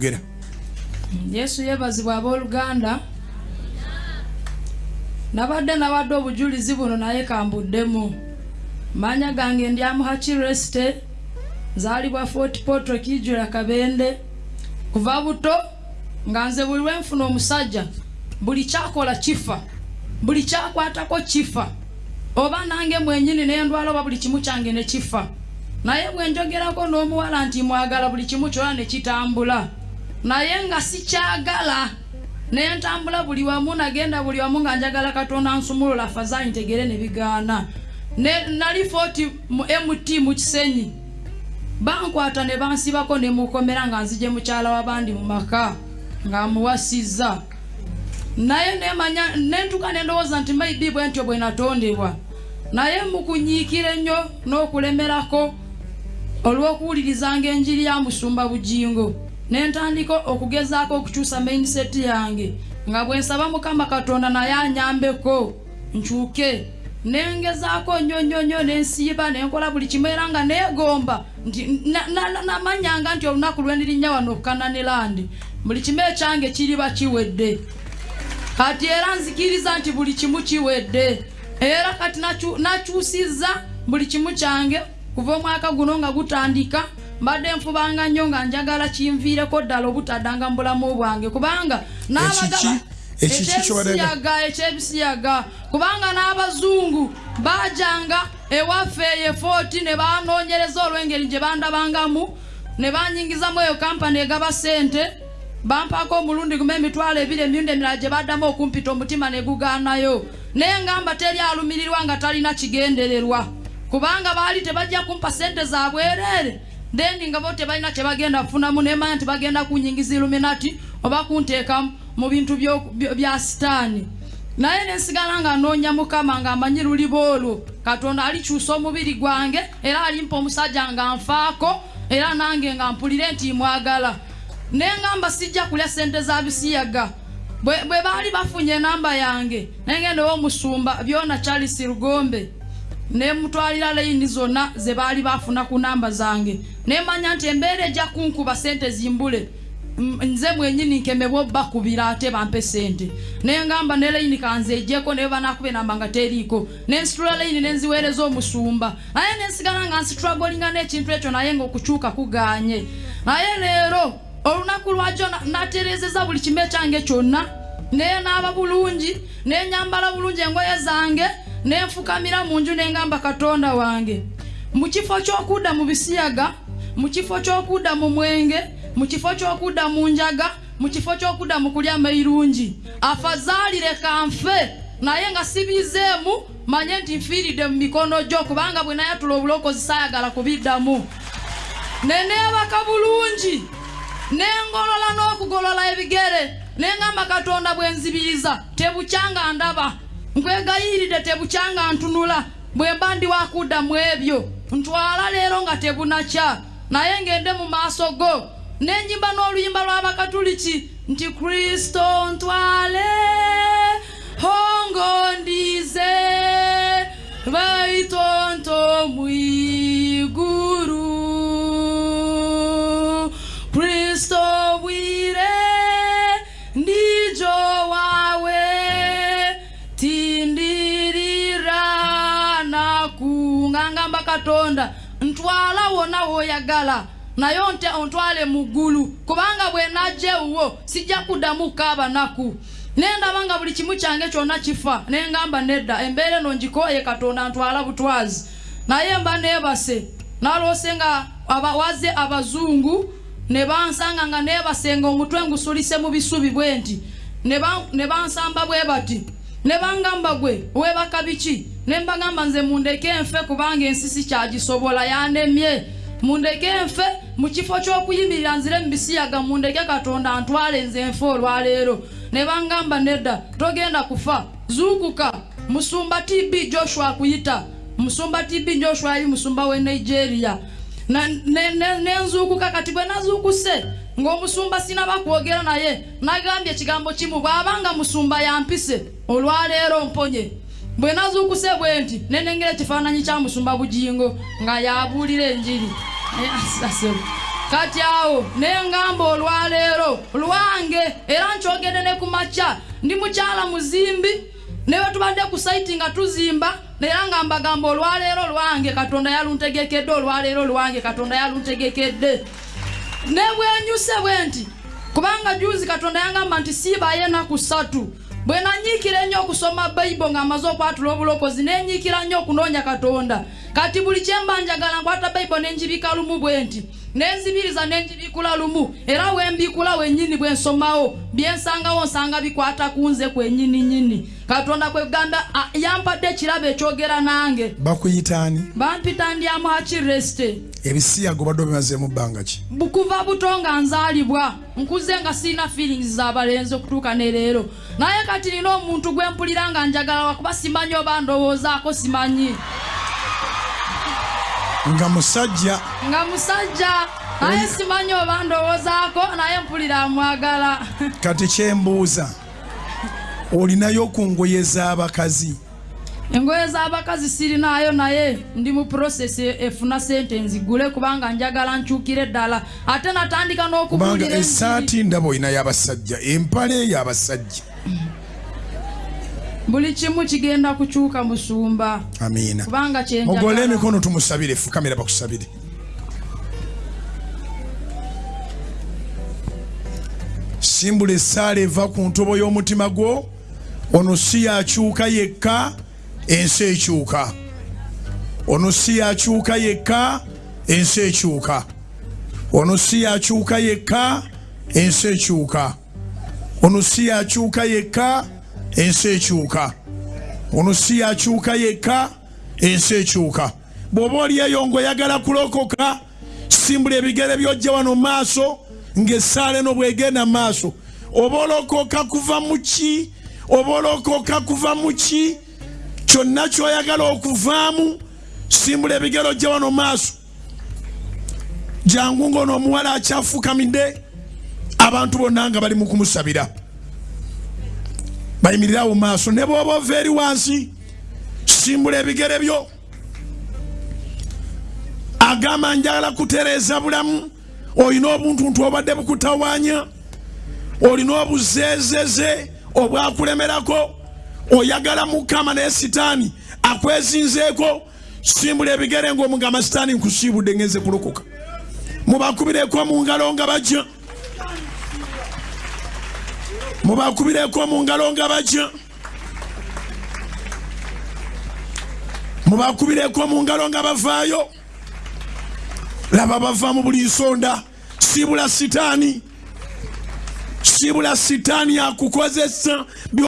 gera yesu yeebazibwa abooluganda. Nabadde nawadde obujulizi buno naye kambuddemu. Manya gange ndi amuhakireste nzaalibwa fort potro kijula kabende. Kuva buto nga nze buli lwenfuna omusajja buli kyakola kifa buli kyakwatako kifa. Oba nange mwenyini nendwala oba buli kimu kyange ne kifa. Naye bwenjogerako n'omuwala nti mwagala buli kimu kyona ne kitambula naye nga sikyagala. Nentambula buli wamu nagenda buli wamu nga njagala katonda nsumulula fazanyi ntegere ne bigaana. Nali foti mu mt mu kisenyi. Bankwata ne bansibako ne mukomera nga nzije mukyala w'abandi mu maka nga muwasizza naye nemanya nentuka nendowooza nti maybe bwe ntyo bwe natondebwa. Naye mukunyiikira ennyo n'okulemerako olw'okuwulirizanga enjiri ya musumba bugingo nentandika okugezaako okukyusa mainset yange nga bwe nsaba mukama katonda naye anyambeko nkyuke. Nengezaako nnyo nnyo nnyo nensiiba nenkola buli kimu era nga neegomba nti na- na- na- namanyanga nti olunaku lwe ndirinnya wano okukananirandi buli kimu ekyange kiriba kiwedde. Kati era nzikiriza nti buli kimu kiwedde. Era kati nakyusizza buli kimu kyange kuva omwaka guno nga gutandika mbadde nfubanga nnyo nga njagala kinviireko ddala obutaddanga mu bulamu bwange kubanga n'abagaba- ekyebisiyaga ekyebisiyaga kubanga n'abazungu bajanga ewaffe eyefooti ne banoonyereza olw'engeri gye bandabangamu ne banyingizamu eyo kampani egaba sente bampaako omulundi gumu emitwalo ebiri emirundi emirala gye baddamu okumpita omutima ne gugaanayo. Naye ngamba teri alumirirwa nga talina kigendererwa kubanga baali tebajja kumpa sente za bwereere then nga bo tebalina kyebagenda kufunamu nemanya nti bagenda kunyingiza iluminati oba kunteeka mu bintu bya sitaani. Naye nensigala nga noonya mukama nga amanyi luliba olwo katonda alikyusa omubiri gwange era alimpa omusajja nga nfaako era nange nga mpulire nti mwagala. Nengamba sijja kulya sente za bisiyaga. Bwe baali bafunye enamba yange nengendewo omusumba byona charles lugombe. Nemutwalira layini zonna ze baali bafuna ku namba zange nemanya nti embeera ejja kunkuba sente zimbule. Nze mwenyini nkemebwa obbakubira ate bampe sente nengamba ne layini kanze ejjeko naye banakuba enamba nga teriiko. Nensitula layini nenziweereza omusumba. Naye nensigala nga nsitulagolinga n'ekintu ekyo naye ngaokukyuka kuganye. Naye leero olunaku lwajjo na- natereezeza buli kimu ekyange kyonna. Naye naaba bulungi nenyambala bulungi engoye zange nenfukamira mu nju nengamba katonda wange. Mu kifo ky'okudda mu bisiyaga mu kifo ky'okudda mu mwenge mu kifo ky'okudda mu njaga mu kifo ky'okudda mu kulya mairungi afazaalire kanfe naye nga sibizeemu manye nti nfiiridde mu mikono gyo kubanga bwe nayatula obulokozi saayagala kubiddamu. Neneebaka bulungi nengolola n'okugolola ebigere nengamba katonda bwe nzibiriza tebukyanga ndaba. Nkwegayiridde tebukyanga ntunula bwe mba ndi wakudda mu ebyo. Ntwala leero nga tebunakya naye ngende mu maaso go nenyimba n'oluyimba lw'abakatuliki nti kristo ntwale hongondize baitonto mwiguru. Kristo bwire ndijo wawe tindirira nakungangamba katonda ntwala wona woyagala. Naye ontwale mu ggulu. Kubanga bwe najja ewuwo sijja kuddamu kukaaba naku nendaba nga buli kimu kyange kyonna kifa. Nengamba nedda embeera eno ngikooye katonda ntwala butwazi. Naye mba neebase. Naloose nga abawaze abazungu ne bansanga nga neebasenga omutwe ngusulise mu bisubi bwe nti. Ne bansamba bwe bati ne bangamba gwe weebaka biki? Ne mbagamba nze mundeke enfe kubanga ensi sikyagisobola yanemye. Mundeke enfe mu kifo ky'okuyimirira nzire mu bisiyaga mundeke katonda ntwale nze enfe olwaleero. Ne bangamba nedda togenda kufa. Zuukuka. Musumba tb joshua akuyita musumba tb joshua yali musumba w'e nigeria. Na- ne- ne- nenzuukuka kati bwe nazuukuse ng'omusumba sinaba kwogera naye nagambye ekigambo kimu bw'abanga musumba yampise olwaleero mponye. Bwe nazuukuse bwe nti nenengera ekifaananyi kya musumba bugingo nga yabuulira enjiri. Naye asasebo kati awo nengamba olwaleero lwange era nkyogedde ne ku makya ndi mukyala muzimbi newe tubadde ku saiti nga tuzimba era nga mbagamba olwaleero lwange katonda yaluntegekedde olwaleero lwange katonda yaluntegekedde ne bwenyuse bwe nti kubanga juzi katonda yangamba nti siibayo enaku ssatu. Bwe nanyiikira ennyo okusoma bayibo ng'amaze okwatula obulokozi nenyiikira nnyo okunoonya katonda. Kati buli kyemba njagala nkwata bayibo nenjibika lumu bwe nti nenzibiriza nenjibikula lumu. Era wembikula wennyini bwe nsomawo byensangawo nsanga bikwata ku nze kwennyini nyini katonda kwegamba yampadde ekirabo ekyogera nange. Bakuyitaani bampita ndyamu hakiresite ebisiyago badde obimazeemu bbanga ki? Kuva buto nga nzaalibwa nkuze nga sirina feelings z'abalenzi okutuuka ne leero. Naye kati nina omuntu gwe mpulira nga njagala wakuba simanyi oba ndowoozaako simanyi nga musajja. Nga musajja. Naye simanyi oba ndowoozaako naye mpulira amwagala. Kati kyembuuza olinayo ku ngoye z'abakazi? Engoye z'abakazi sirinaayo naye. Ndi mu process efuna sente nzigule kubanga njagala nkyukire ddala. Ate natandika n'okubuulira ensiri. essaati ndaba olinayo abasajja empale ey'abasajja buli kimu kigenda kukyuka musumba amiina kubanga kyenjagala emikono tumusabire fukamira bakusabire. Simbula essaala eva ku ntobo y'omutima gwo ono si yakyuka yekka ensi ekyuka. Ono si yakyuka yekka ensi ekyuka. Ono si yakyuka yekka ensi ekyuka. Ono si yakyuka yekka ensi ekyuka. Ono si yakyuka yekka ensi ekyuka. Bw'oba oli eyo ng'oyagala kulokoka simbula ebigere byojja wano maaso ng'essaala eno bwegenda mu maaso. Oba olokoka kuva mu ki? Oba olokoka kuva mu ki? Kyonna ky'oyagala okuvaamu simbula ebigere ojja wano maaso. Jangu ng'ono omuwala akyafukamidde abantu bonna nga bali mu kumusabira bayimirirawo maaso. Ne bw'oba ova eri wansi simbula ebigere byo. Agamba njagala kutereeza bulamu. Olina obuntuntu obadde bukutawaanya olina obuzeezeze obwakulemerako. Oyagala mukama naye sitaani akwezinzeeko simbula ebigere ngaomugamba sitaani nkusiibudde ngenze kulokoka. Mubakubireko mu ngalo nga bajja mubakubireko mu ngalo nga bajja. Mubakubireko mu ngalo nga bavaayo. Laba bava mu buli nsonda. Sibula sitaani. Sibula sitaani akukozesa